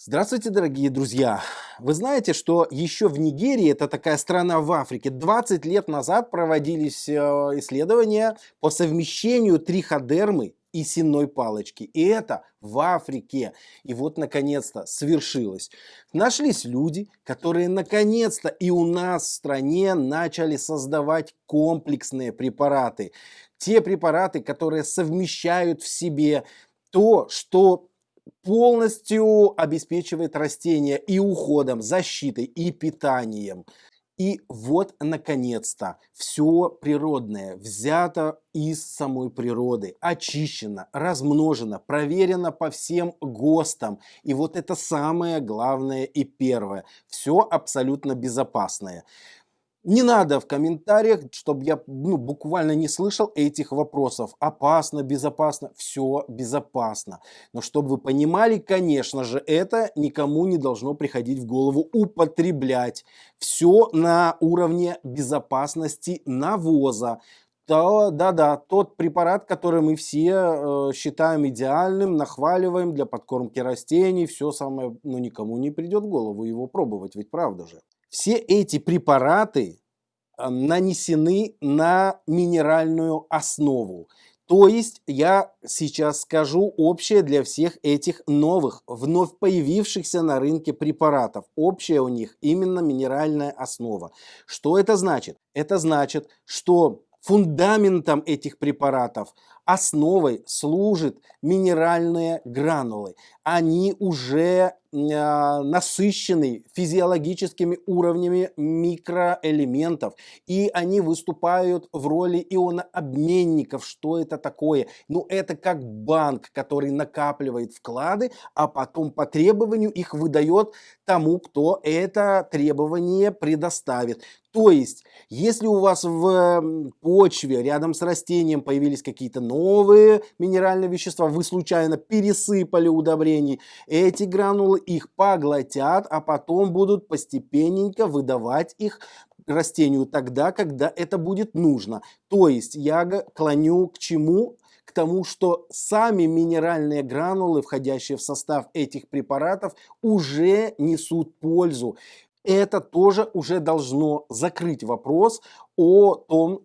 Здравствуйте, дорогие друзья! Вы знаете, что еще в Нигерии, это такая страна в Африке, 20 лет назад проводились э, исследования по совмещению триходермы и сенной палочки. И это в Африке. И вот, наконец-то, свершилось. Нашлись люди, которые, наконец-то, и у нас в стране начали создавать комплексные препараты. Те препараты, которые совмещают в себе то, что полностью обеспечивает растения и уходом, защитой, и питанием. И вот, наконец-то, все природное взято из самой природы, очищено, размножено, проверено по всем ГОСТам. И вот это самое главное и первое. Все абсолютно безопасное. Не надо в комментариях, чтобы я ну, буквально не слышал этих вопросов. Опасно, безопасно, все безопасно. Но чтобы вы понимали, конечно же, это никому не должно приходить в голову употреблять. Все на уровне безопасности навоза. Да-да, тот препарат, который мы все э, считаем идеальным, нахваливаем для подкормки растений, все самое, ну никому не придет в голову его пробовать, ведь правда же. Все эти препараты э, нанесены на минеральную основу. То есть я сейчас скажу общее для всех этих новых, вновь появившихся на рынке препаратов. Общая у них именно минеральная основа. Что это значит? Это значит, что фундаментом этих препаратов, основой служат минеральные гранулы. Они уже а, насыщены физиологическими уровнями микроэлементов, и они выступают в роли ионообменников. Что это такое? Ну, это как банк, который накапливает вклады, а потом по требованию их выдает тому, кто это требование предоставит. То есть, если у вас в почве рядом с растением появились какие-то новые минеральные вещества, вы случайно пересыпали удобрений, эти гранулы их поглотят, а потом будут постепенненько выдавать их растению тогда, когда это будет нужно. То есть я клоню к чему? К тому, что сами минеральные гранулы, входящие в состав этих препаратов, уже несут пользу. Это тоже уже должно закрыть вопрос о том,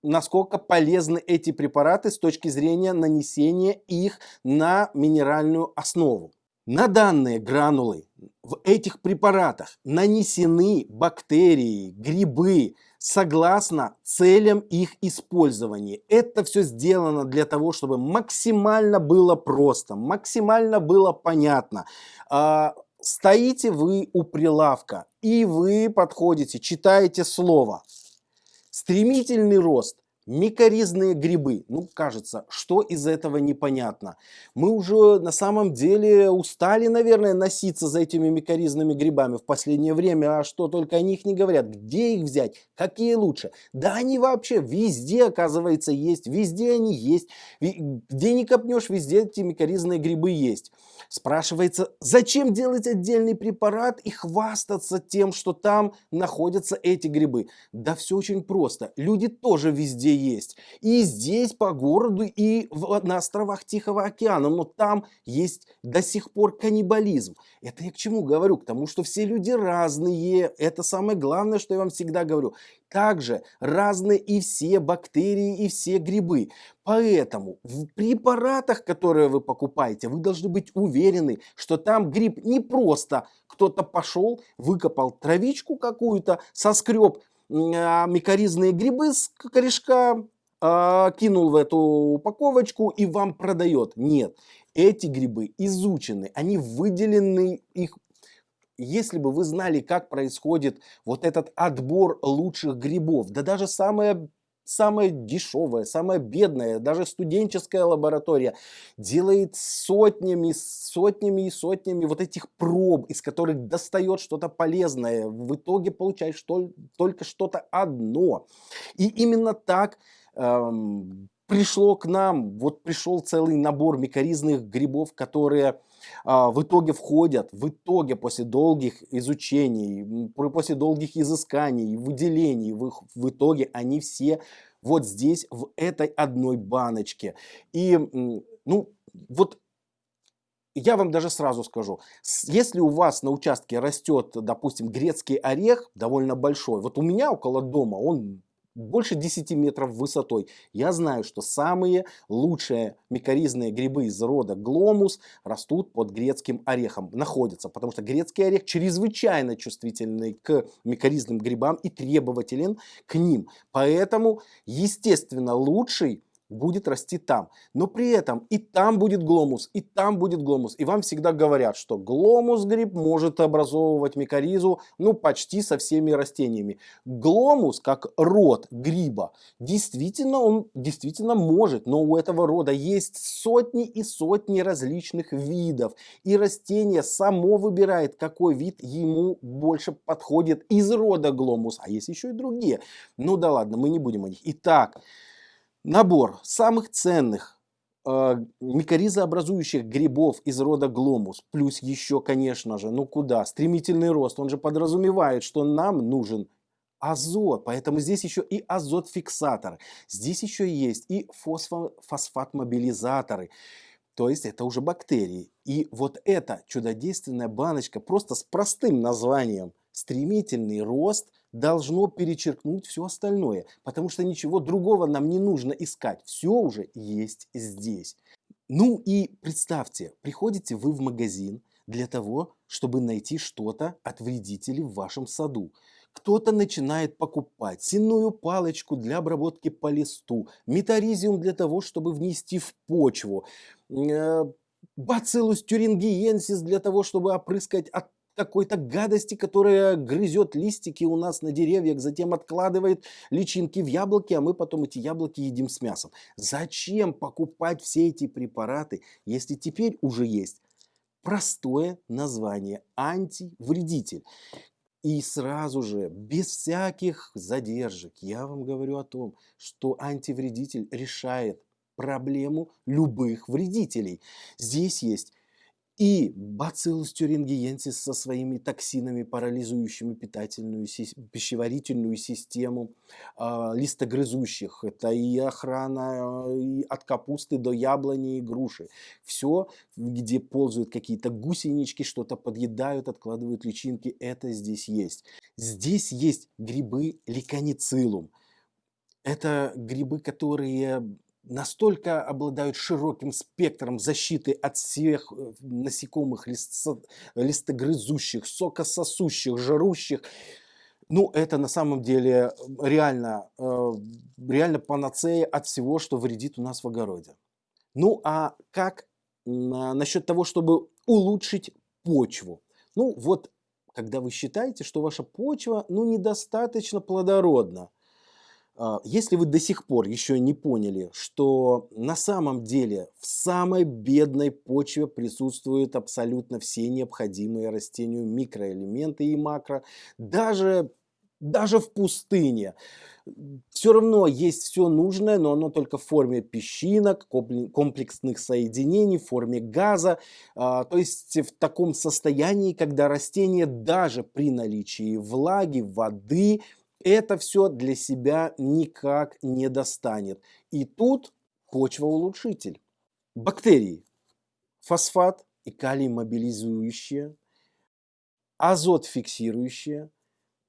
насколько полезны эти препараты с точки зрения нанесения их на минеральную основу. На данные гранулы в этих препаратах нанесены бактерии, грибы, согласно целям их использования. Это все сделано для того, чтобы максимально было просто, максимально было понятно. А, стоите вы у прилавка, и вы подходите, читаете слово. Стремительный рост Микоризные грибы. Ну, кажется, что из этого непонятно. Мы уже на самом деле устали, наверное, носиться за этими микоризными грибами в последнее время, а что только о них не говорят. Где их взять? Какие лучше? Да они вообще везде, оказывается, есть. Везде они есть. Где не копнешь, везде эти микоризные грибы есть. Спрашивается, зачем делать отдельный препарат и хвастаться тем, что там находятся эти грибы? Да все очень просто. Люди тоже везде есть. И здесь по городу, и в, на островах Тихого океана. Но там есть до сих пор каннибализм. Это я к чему говорю? К тому, что все люди разные. Это самое главное, что я вам всегда говорю. Также разные и все бактерии, и все грибы. Поэтому в препаратах, которые вы покупаете, вы должны быть уверены, что там гриб не просто кто-то пошел, выкопал травичку какую-то, соскреб микоризные грибы с корешка, а, кинул в эту упаковочку и вам продает. Нет, эти грибы изучены, они выделены, их если бы вы знали, как происходит вот этот отбор лучших грибов, да даже самая самая дешевая, самая бедная, даже студенческая лаборатория делает сотнями, сотнями и сотнями вот этих проб, из которых достает что-то полезное. В итоге получаешь что, только что-то одно. И именно так эм, пришло к нам, вот пришел целый набор микоризных грибов, которые а, в итоге входят, в итоге после долгих изучений, после долгих изысканий, выделений, в, в итоге они все вот здесь, в этой одной баночке. И, ну, вот я вам даже сразу скажу, если у вас на участке растет, допустим, грецкий орех, довольно большой, вот у меня около дома он больше 10 метров высотой. Я знаю, что самые лучшие микоризные грибы из рода гломус растут под грецким орехом, находятся, потому что грецкий орех чрезвычайно чувствительный к микоризным грибам и требователен к ним. Поэтому, естественно, лучший будет расти там. Но при этом и там будет гломус, и там будет гломус. И вам всегда говорят, что гломус гриб может образовывать микоризу ну почти со всеми растениями. Гломус как род гриба, действительно он действительно может, но у этого рода есть сотни и сотни различных видов. И растение само выбирает, какой вид ему больше подходит из рода гломус. А есть еще и другие. Ну да ладно, мы не будем о них. Итак, Набор самых ценных э, микоризообразующих грибов из рода гломус, плюс еще, конечно же, ну куда, стремительный рост, он же подразумевает, что нам нужен азот, поэтому здесь еще и азот-фиксатор, здесь еще есть и фосфат-мобилизаторы, то есть это уже бактерии. И вот эта чудодейственная баночка просто с простым названием «стремительный рост» должно перечеркнуть все остальное, потому что ничего другого нам не нужно искать, все уже есть здесь. Ну и представьте, приходите вы в магазин для того, чтобы найти что-то от вредителей в вашем саду. Кто-то начинает покупать сенную палочку для обработки по листу, метаризиум для того, чтобы внести в почву, э, бациллус тюрингиенсис для того, чтобы опрыскать от какой-то гадости, которая грызет листики у нас на деревьях, затем откладывает личинки в яблоки, а мы потом эти яблоки едим с мясом. Зачем покупать все эти препараты, если теперь уже есть простое название антивредитель? И сразу же, без всяких задержек, я вам говорю о том, что антивредитель решает проблему любых вредителей. Здесь есть и Bacillus thuringiensis со своими токсинами, парализующими питательную, пищеварительную систему э, листогрызущих. Это и охрана а, и от капусты до яблони и груши. Все, где ползают какие-то гусенички, что-то подъедают, откладывают личинки, это здесь есть. Здесь есть грибы ликоницилум. Это грибы, которые настолько обладают широким спектром защиты от всех э, насекомых, листогрызущих, сокососущих, жрущих. Ну, это на самом деле реально, э, реально панацея от всего, что вредит у нас в огороде. Ну, а как насчет того, чтобы улучшить почву? Ну, вот, когда вы считаете, что ваша почва, ну, недостаточно плодородна, а, если вы до сих пор еще не поняли, что на самом деле в самой бедной почве присутствуют абсолютно все необходимые растению микроэлементы и макро, даже, даже в пустыне, все равно есть все нужное, но оно только в форме песчинок, комплексных соединений, в форме газа. А, то есть в таком состоянии, когда растение даже при наличии влаги, воды это все для себя никак не достанет. И тут почва-улучшитель. Бактерии. Фосфат и калий мобилизующие, азот фиксирующие.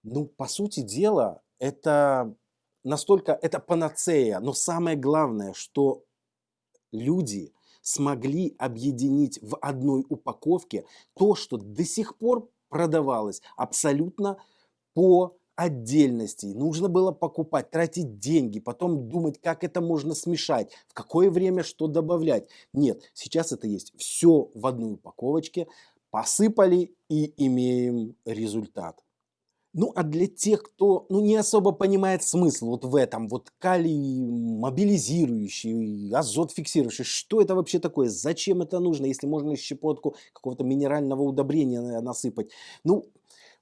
Ну, по сути дела, это настолько, это панацея. Но самое главное, что люди смогли объединить в одной упаковке то, что до сих пор продавалось абсолютно по отдельностей. Нужно было покупать, тратить деньги, потом думать, как это можно смешать, в какое время что добавлять. Нет, сейчас это есть все в одной упаковочке, посыпали и имеем результат. Ну, а для тех, кто ну, не особо понимает смысл вот в этом, вот калий мобилизирующий, азот фиксирующий, что это вообще такое, зачем это нужно, если можно щепотку какого-то минерального удобрения насыпать. Ну,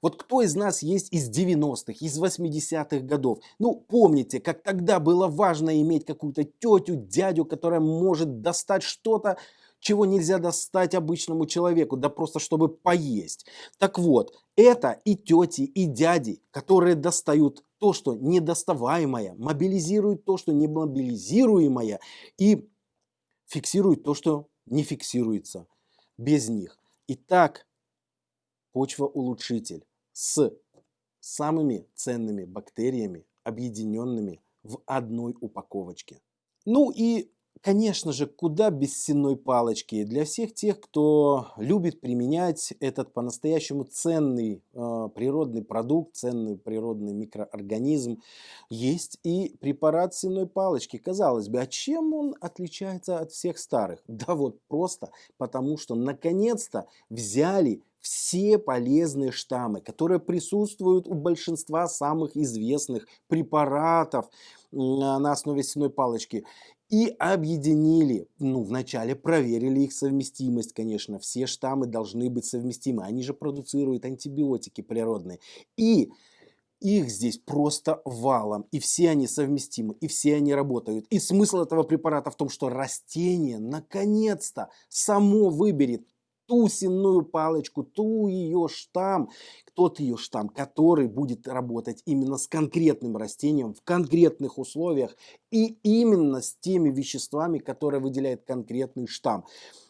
вот кто из нас есть из 90-х, из 80-х годов? Ну, помните, как тогда было важно иметь какую-то тетю, дядю, которая может достать что-то, чего нельзя достать обычному человеку, да просто чтобы поесть. Так вот, это и тети, и дяди, которые достают то, что недоставаемое, мобилизируют то, что не мобилизируемое, и фиксируют то, что не фиксируется. без них. Итак, почва-улучшитель с самыми ценными бактериями, объединенными в одной упаковочке. Ну и Конечно же, куда без сенной палочки. Для всех тех, кто любит применять этот по-настоящему ценный э, природный продукт, ценный природный микроорганизм, есть и препарат сенной палочки. Казалось бы, а чем он отличается от всех старых? Да вот просто потому, что наконец-то взяли все полезные штаммы, которые присутствуют у большинства самых известных препаратов на основе сенной палочки. И объединили, ну, вначале проверили их совместимость, конечно, все штаммы должны быть совместимы, они же продуцируют антибиотики природные, и их здесь просто валом, и все они совместимы, и все они работают. И смысл этого препарата в том, что растение наконец-то само выберет ту сенную палочку, ту ее штамм, тот ее штамм, который будет работать именно с конкретным растением в конкретных условиях и именно с теми веществами, которые выделяет конкретный штамм.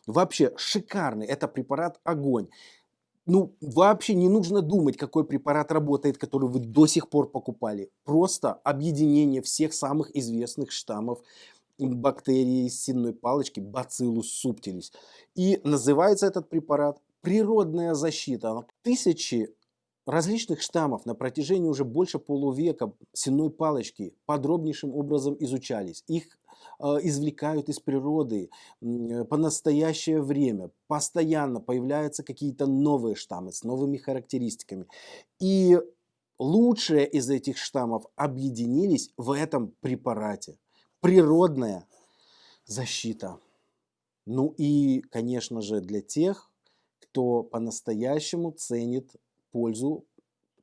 Вообще шикарный, это препарат огонь. Ну, вообще не нужно думать, какой препарат работает, который вы до сих пор покупали. Просто объединение всех самых известных штаммов бактерии сенной палочки Bacillus subtilis. И называется этот препарат природная защита. Тысячи различных штаммов на протяжении уже больше полувека сенной палочки подробнейшим образом изучались. Их э, извлекают из природы по настоящее время. Постоянно появляются какие-то новые штаммы с новыми характеристиками. И лучшие из этих штаммов объединились в этом препарате. Природная защита. Ну и, конечно же, для тех, кто по-настоящему ценит пользу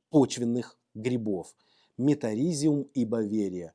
почвенных грибов. Метаризиум и Баверия.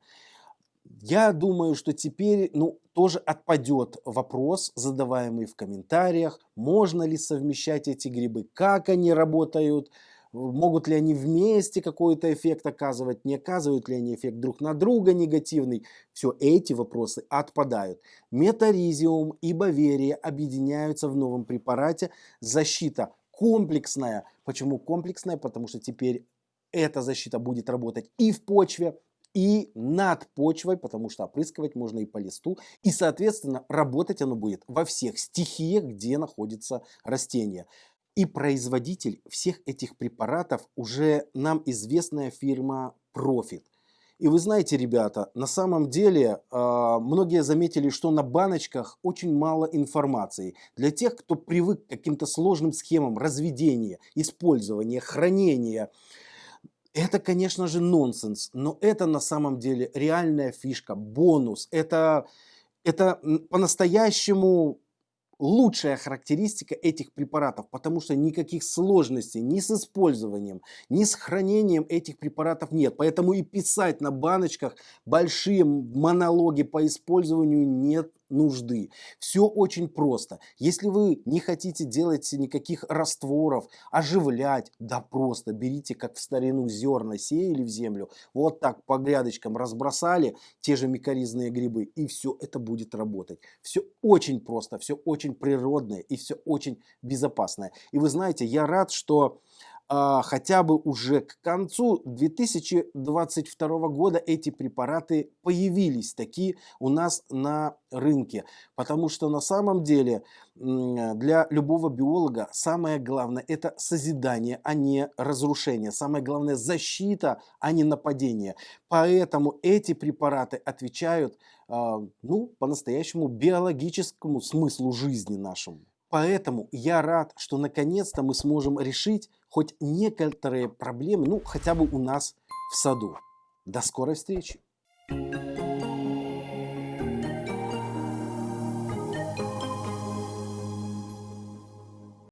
Я думаю, что теперь ну, тоже отпадет вопрос, задаваемый в комментариях, можно ли совмещать эти грибы, как они работают, могут ли они вместе какой-то эффект оказывать, не оказывают ли они эффект друг на друга негативный. Все эти вопросы отпадают. Метаризиум и Баверия объединяются в новом препарате «Защита комплексная. Почему комплексная? Потому что теперь эта защита будет работать и в почве, и над почвой, потому что опрыскивать можно и по листу. И, соответственно, работать оно будет во всех стихиях, где находится растение. И производитель всех этих препаратов уже нам известная фирма Profit. И вы знаете, ребята, на самом деле э, многие заметили, что на баночках очень мало информации. Для тех, кто привык к каким-то сложным схемам разведения, использования, хранения, это, конечно же, нонсенс, но это на самом деле реальная фишка, бонус. Это, это по-настоящему лучшая характеристика этих препаратов, потому что никаких сложностей ни с использованием, ни с хранением этих препаратов нет. Поэтому и писать на баночках большие монологи по использованию нет нужды. Все очень просто. Если вы не хотите делать никаких растворов, оживлять, да просто берите, как в старину зерна сеяли в землю, вот так по грядочкам разбросали те же микоризные грибы, и все это будет работать. Все очень просто, все очень природное и все очень безопасное. И вы знаете, я рад, что а, хотя бы уже к концу 2022 года эти препараты появились такие у нас на рынке. Потому что на самом деле для любого биолога самое главное это созидание, а не разрушение. Самое главное защита, а не нападение. Поэтому эти препараты отвечают а, ну, по-настоящему биологическому смыслу жизни нашему. Поэтому я рад, что наконец-то мы сможем решить хоть некоторые проблемы, ну хотя бы у нас в саду. До скорой встречи! Thank you.